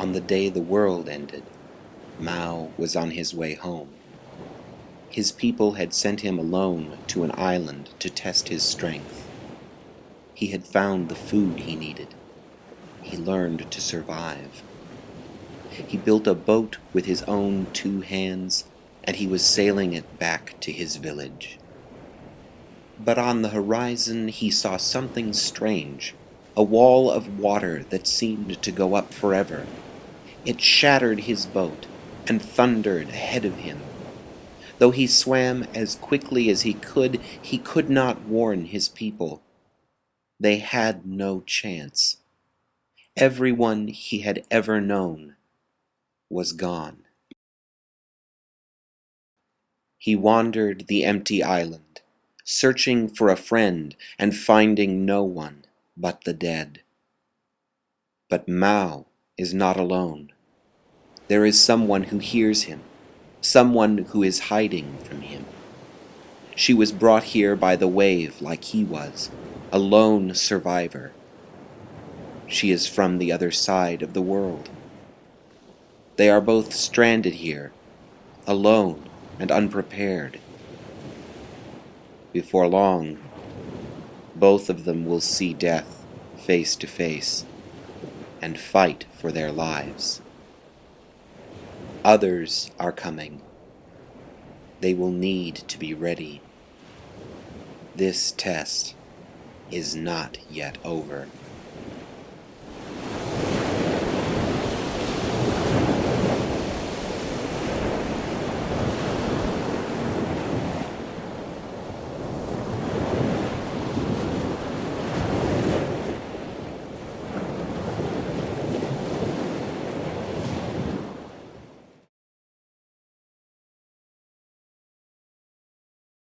On the day the world ended, Mau was on his way home. His people had sent him alone to an island to test his strength. He had found the food he needed. He learned to survive. He built a boat with his own two hands, and he was sailing it back to his village. But on the horizon he saw something strange, a wall of water that seemed to go up forever. It shattered his boat and thundered ahead of him. Though he swam as quickly as he could, he could not warn his people. They had no chance. Everyone he had ever known was gone. He wandered the empty island, searching for a friend and finding no one but the dead. But Mau is not alone. There is someone who hears him, someone who is hiding from him. She was brought here by the wave like he was, a lone survivor. She is from the other side of the world. They are both stranded here, alone and unprepared. Before long, both of them will see death face to face and fight for their lives. Others are coming. They will need to be ready. This test is not yet over.